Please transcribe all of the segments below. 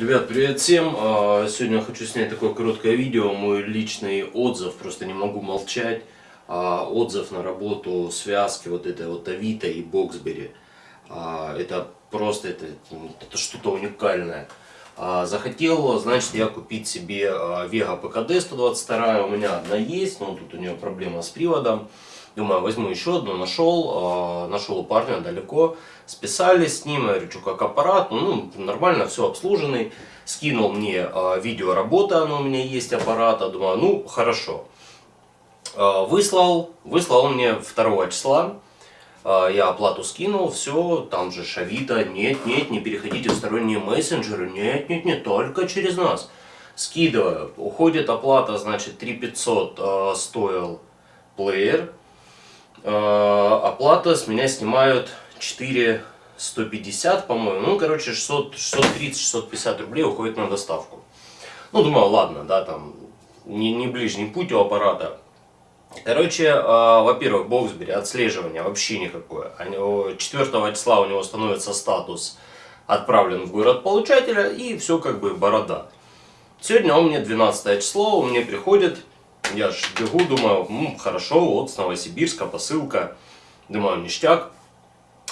Ребят, привет всем! А, Сегодня хочу снять такое короткое видео, мой личный отзыв, просто не могу молчать. А, Отзыв на работу связки вот этой вот Авито и Боксбери. А, Это просто, это, это что-то уникальное. А, Захотел, значит, я купить себе Vega PKD 122, у меня одна есть, но тут у нее проблема с приводом. Думаю, возьму еще одну, нашел, а, нашел у парня далеко, списались с ним, я говорю, что как аппарат, ну, нормально, все обслуженный. Скинул мне а, видео работы, оно у меня есть аппарата, думаю, ну, хорошо. Выслал, выслал он мне 2 числа, я оплату скинул, все, там же Шавита, нет, нет, не переходите в сторонние мессенджеры, нет, нет, нет, только через нас. Скидываю, уходит оплата, значит, 3500 а, стоил плеер, Э, оплата с меня снимают 4 150, по-моему. Ну, короче, 600, 630-650 рублей уходит на доставку. Ну, думаю, ладно, да, там, не, не ближний путь у аппарата. Короче, э, во-первых, Боксбери отслеживание вообще никакое. Они, 4 числа у него становится статус отправлен в город получателя и все как бы борода. Сегодня у меня 12 число, у меня приходит я ж бегу, думаю, М, хорошо, вот с Новосибирска посылка. Думаю, ништяк.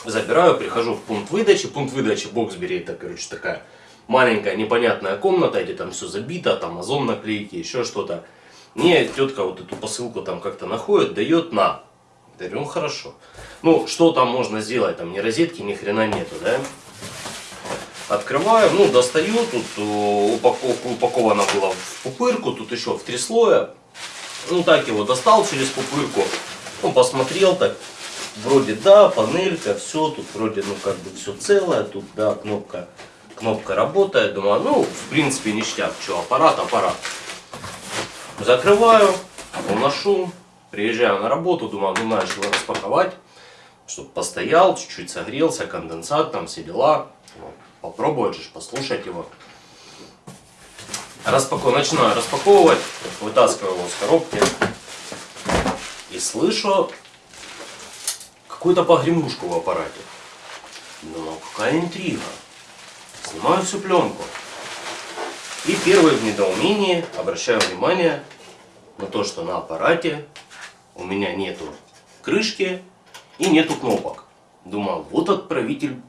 Забираю, прихожу в пункт выдачи. Пункт выдачи Боксбери это, короче, такая маленькая непонятная комната, где там все забито, там озон наклейки, еще что-то. Мне тетка вот эту посылку там как-то находит, дает на. Говорю, ну хорошо. Ну, что там можно сделать? Там ни розетки, ни хрена нету, да? Открываю, ну, достаю, тут э, упаковка упакована была в пупырку, тут еще в три слоя. Ну так его достал через пупырку. Ну посмотрел так. Вроде да, панелька, все, тут вроде ну как бы все целое, тут да, кнопка, кнопка работает. Думаю, ну в принципе ништяк, что аппарат, аппарат. Закрываю, уношу, приезжаю на работу, думаю, ну надо его распаковать, чтобы постоял, чуть-чуть согрелся, конденсат, там все дела. Попробовать же, послушать его. Распаковываю, начинаю распаковывать, вытаскиваю его с коробки и слышу какую-то погремушку в аппарате. Думаю, какая интрига. Снимаю всю пленку. И первое в недоумении обращаю внимание на то, что на аппарате у меня нету крышки и нету кнопок. Думаю, вот отправитель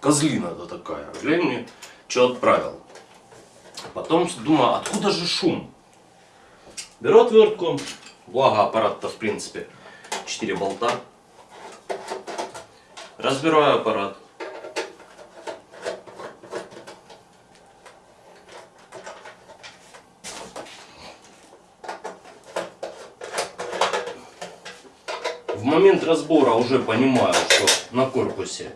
козлина-то такая. Глянь мне, что отправил. Потом думаю, откуда же шум? Беру отвертку, благо аппарат-то в принципе 4 болта. Разбираю аппарат. В момент разбора уже понимаю, что на корпусе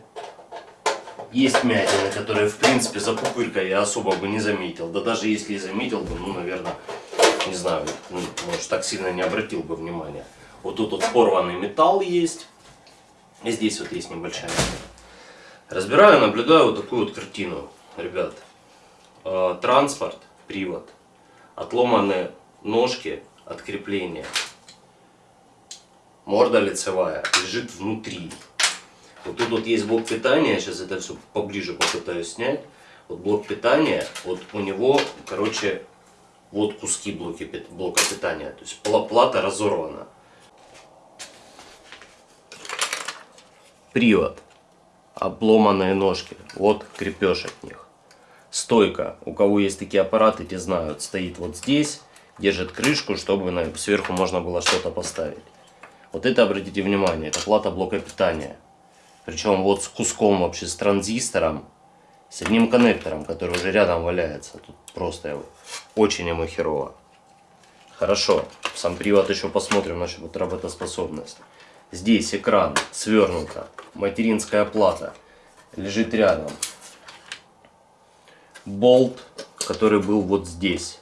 есть мятины, которые, в принципе, за пупыркой я особо бы не заметил. Да даже если и заметил бы, ну, наверное, не знаю, ну, может, так сильно не обратил бы внимания. Вот тут вот порванный металл есть. И здесь вот есть небольшая. Разбираю, наблюдаю вот такую вот картину. Ребят, э, транспорт, привод, отломанные ножки от крепления. Морда лицевая лежит внутри. Вот тут вот есть блок питания, сейчас это все поближе попытаюсь снять. Вот блок питания, вот у него, короче, вот куски блоки, блока питания. То есть плата разорвана. Привод. Обломанные ножки. Вот крепеж от них. Стойка. У кого есть такие аппараты, те знают. Стоит вот здесь. Держит крышку, чтобы сверху можно было что-то поставить. Вот это, обратите внимание, это плата блока питания. Причем вот с куском вообще, с транзистором, с одним коннектором, который уже рядом валяется. Тут просто очень ему херово. Хорошо, сам привод еще посмотрим насчет вот работоспособность. Здесь экран свернуто, материнская плата лежит рядом. Болт, который был вот здесь,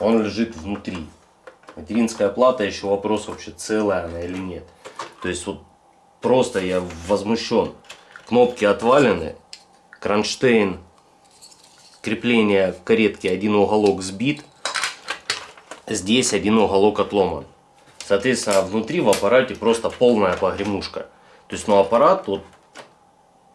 он лежит внутри. Материнская плата, еще вопрос вообще целая она или нет. То есть вот Просто я возмущен. Кнопки отвалены. Кронштейн. Крепление каретки. Один уголок сбит. Здесь один уголок отломан. Соответственно, внутри в аппарате просто полная погремушка. То есть, ну, аппарат, вот,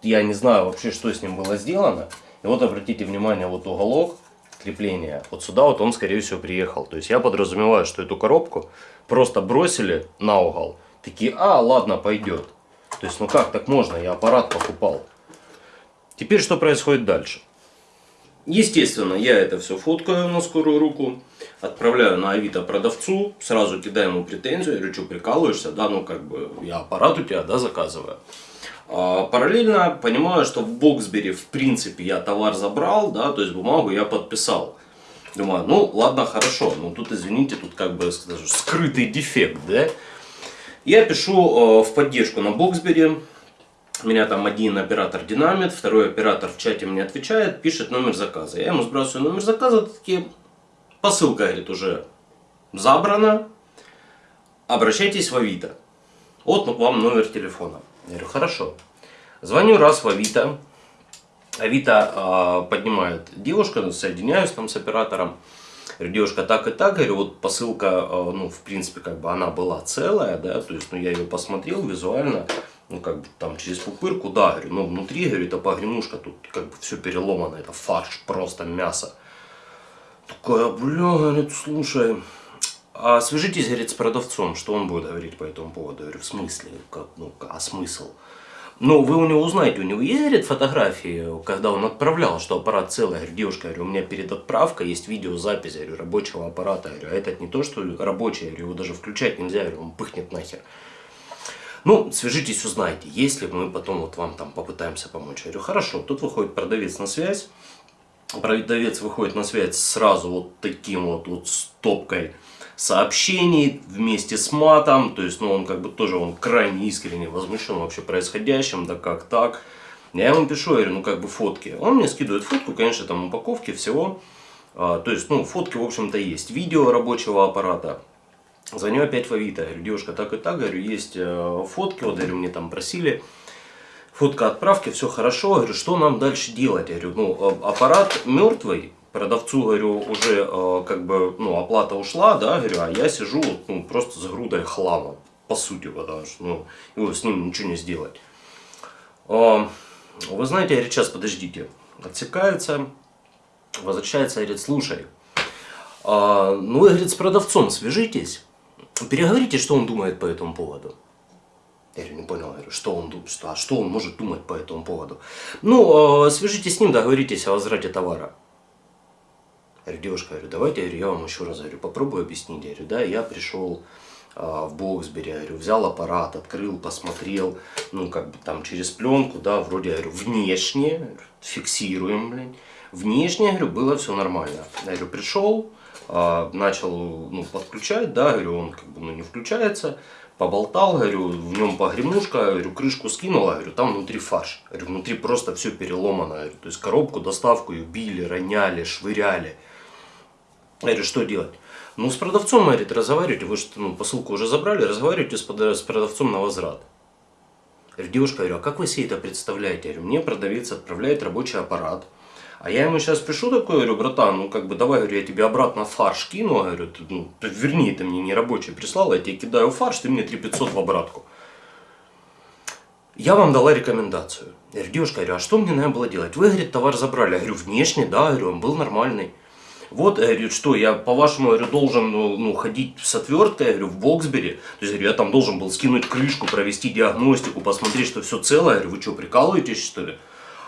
я не знаю вообще, что с ним было сделано. И вот обратите внимание, вот уголок крепления, вот сюда вот он, скорее всего, приехал. То есть я подразумеваю, что эту коробку просто бросили на угол. Такие, а, ладно, пойдет. То есть, ну как так можно, я аппарат покупал. Теперь что происходит дальше? Естественно, я это все фоткаю на скорую руку, отправляю на Авито продавцу, сразу кидаю ему претензию, я говорю, что прикалываешься, да, ну как бы я аппарат у тебя, да, заказываю. А, параллельно понимаю, что в Боксбери в принципе я товар забрал, да, то есть бумагу я подписал. Думаю, ну ладно, хорошо, но тут извините, тут как бы скажу, скрытый дефект, да. Я пишу э, в поддержку на Боксбери, меня там один оператор динамит, второй оператор в чате мне отвечает, пишет номер заказа. Я ему сбрасываю номер заказа, такие, посылка, говорит, уже забрана, обращайтесь в Авито. Вот вам номер телефона. Я говорю, хорошо. Звоню раз в Авито. Авито э, поднимает девушка, соединяюсь там с оператором. Говорю, девушка, так и так, говорю, вот посылка, э, ну, в принципе, как бы она была целая, да, то есть, ну, я ее посмотрел визуально, ну, как бы там через пупырку, да, говорю, но внутри, говорю, это погремушка, тут как бы все переломано, это фарш, просто мясо. Такая, бля, говорит, слушай, а свяжитесь, говорит, с продавцом, что он будет говорить по этому поводу. Я говорю, в смысле, как, ну, а смысл? Ну, вы у него узнаете, у него есть, говорит, фотографии, когда он отправлял, что аппарат целый. Я говорю, девушка, я говорю, у меня перед отправкой есть видеозапись, я говорю, рабочего аппарата. Я говорю, а этот не то, что рабочий, я говорю, его даже включать нельзя, я говорю, он пыхнет нахер. Ну, свяжитесь, узнайте, если мы потом вот вам там попытаемся помочь. Я говорю, хорошо, тут выходит продавец на связь. Продавец выходит на связь сразу вот таким вот, вот стопкой сообщений вместе с матом. То есть, ну, он как бы тоже, он крайне искренне возмущен вообще происходящим, да как так. Я ему пишу, я говорю, ну как бы фотки. Он мне скидывает фотку, конечно, там упаковки всего. А, то есть, ну, фотки, в общем-то, есть. Видео рабочего аппарата. Звоню опять в Авито, говорю, девушка, так и так, говорю, есть э, фотки, вот, говорю, мне там просили, фотка отправки, все хорошо, говорю, что нам дальше делать, я говорю, ну, аппарат мертвый, продавцу, говорю, уже э, как бы, ну, оплата ушла, да, говорю, а я сижу, ну, просто с грудой хлама, по сути, потому что, ну, его с ним ничего не сделать. Э, вы знаете, говорит, сейчас подождите, отсекается, возвращается, говорит, слушай, э, ну, вы, говорит, с продавцом свяжитесь, Переговорите, что он думает по этому поводу. Я говорю, не понял, говорю, что он, что, а что он может думать по этому поводу? Ну, э, свяжитесь с ним, договоритесь о возврате товара. Я говорю, девушка, говорю, давайте, я, вам еще раз говорю, попробую объяснить. Я говорю, да, я пришел э, в Боксбери, я говорю, взял аппарат, открыл, посмотрел, ну, как бы там через пленку, да, вроде, я говорю, внешне, фиксируем, блин. Внешне, я говорю, было все нормально. Я говорю, пришел, а, начал ну, подключать, да, говорю, он как бы ну, не включается, поболтал, говорю, в нем погремушка, говорю, крышку скинула, говорю, там внутри фарш, говорю, внутри просто все переломано, говорю, то есть коробку, доставку ее били, роняли, швыряли. Я говорю, что делать? Ну, с продавцом, говорит, разговаривайте, вы что, ну, посылку уже забрали, разговаривайте с, с продавцом на возврат. Я говорю, девушка, говорю, а как вы себе это представляете? Я говорю, мне продавец отправляет рабочий аппарат, а я ему сейчас пишу такой, говорю, братан, ну как бы давай, говорю, я тебе обратно фарш кину, говорю, ты, ну, ты, верни, ты мне не рабочий прислал, я тебе кидаю фарш, ты мне 3500 в обратку. Я вам дала рекомендацию. Я говорю, девушка, говорю, а что мне надо было делать? Вы, говорит, товар забрали. Я говорю, внешне, да, говорю, он был нормальный. Вот, я говорю, что я, по-вашему, говорю, должен ну, ну, ходить с отверткой, я говорю, в Боксбери. То есть, говорю, я там должен был скинуть крышку, провести диагностику, посмотреть, что все целое. Я говорю, вы что, прикалываетесь, что ли?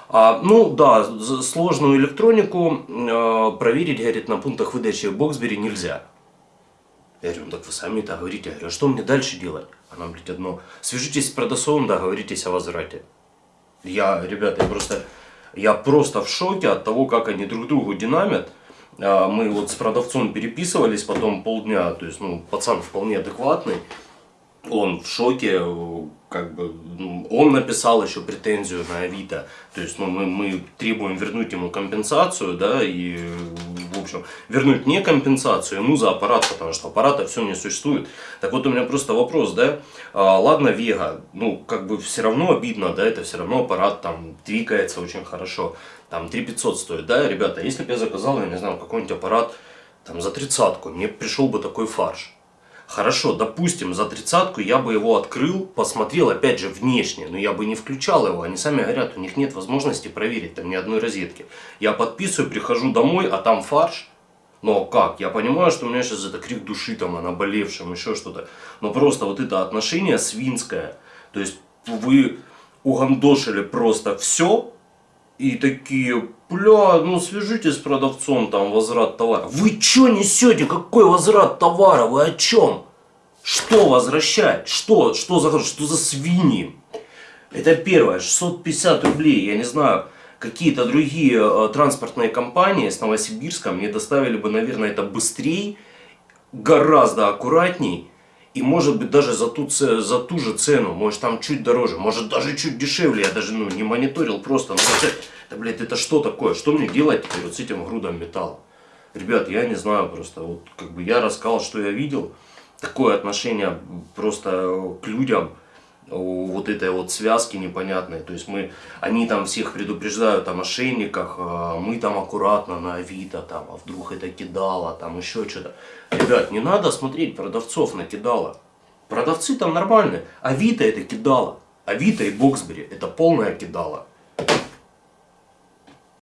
А, ну да, сложную электронику э, проверить, говорит, на пунктах выдачи Боксбери нельзя. Я говорю, ну так вы сами это говорите. Я говорю, а что мне дальше делать? Она говорит одно, свяжитесь с продавцом, договоритесь о возврате. Я, ребята, я просто, я просто в шоке от того, как они друг другу динамят. А, мы вот с продавцом переписывались потом полдня, то есть, ну, пацан вполне адекватный. Он в шоке, как бы, ну, он написал еще претензию на Авито, то есть ну, мы, мы требуем вернуть ему компенсацию, да, и, общем, вернуть не компенсацию ему за аппарат, потому что аппарата все не существует. Так вот у меня просто вопрос, да, а, ладно, Вега, ну, как бы все равно обидно, да, это все равно аппарат там двигается очень хорошо, там 3500 стоит, да, ребята, если бы я заказал, я не знаю, какой-нибудь аппарат там за тридцатку, мне пришел бы такой фарш. Хорошо, допустим, за тридцатку я бы его открыл, посмотрел, опять же, внешне, но я бы не включал его. Они сами говорят, у них нет возможности проверить там ни одной розетки. Я подписываю, прихожу домой, а там фарш. Но как? Я понимаю, что у меня сейчас это крик души, там, о наболевшем, еще что-то. Но просто вот это отношение свинское. То есть вы угандошили просто все, и такие, бля, ну свяжитесь с продавцом, там возврат товара. Вы что несете? Какой возврат товара? Вы о чем? Что возвращать? Что? Что за, что за свиньи? Это первое, 650 рублей, я не знаю, какие-то другие э, транспортные компании с Новосибирска мне доставили бы, наверное, это быстрее, гораздо аккуратней. И может быть даже за ту, за ту же цену, может там чуть дороже, может даже чуть дешевле, я даже ну, не мониторил просто. Ну, это, блядь, это что такое? Что мне делать теперь вот с этим грудом металла? Ребят, я не знаю просто, вот как бы я рассказал, что я видел. Такое отношение просто к людям, вот этой вот связки непонятной. То есть мы, они там всех предупреждают о мошенниках, а мы там аккуратно на Авито, там, а вдруг это кидало, там еще что-то. Ребят, не надо смотреть продавцов на кидало. Продавцы там нормальные. Авито это кидало. Авито и Боксбери это полное кидало.